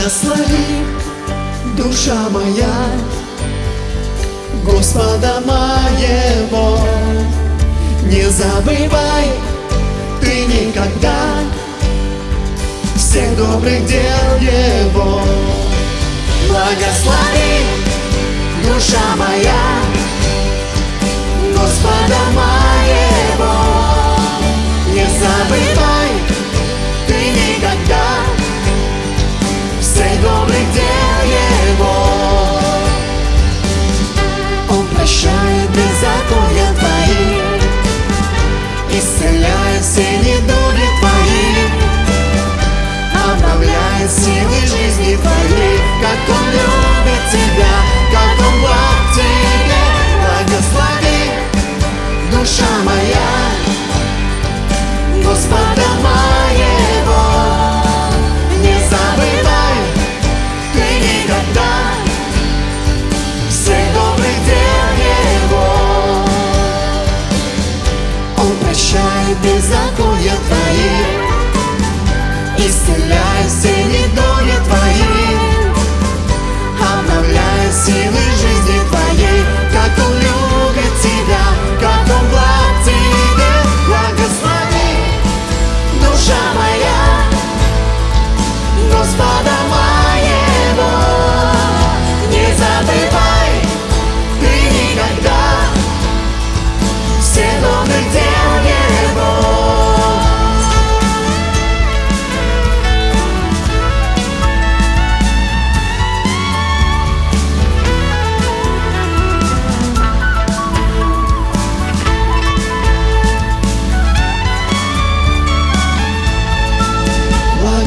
Благослови, душа моя, Господа моего. Не забывай ты никогда Всех добрых дел Его. Благослови, душа моя, Господа моего. Не забывай ты никогда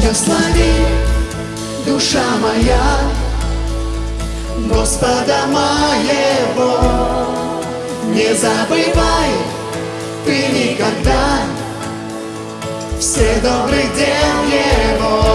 Благослови, душа моя, Господа моего. Не забывай ты никогда Все добрых дел Его.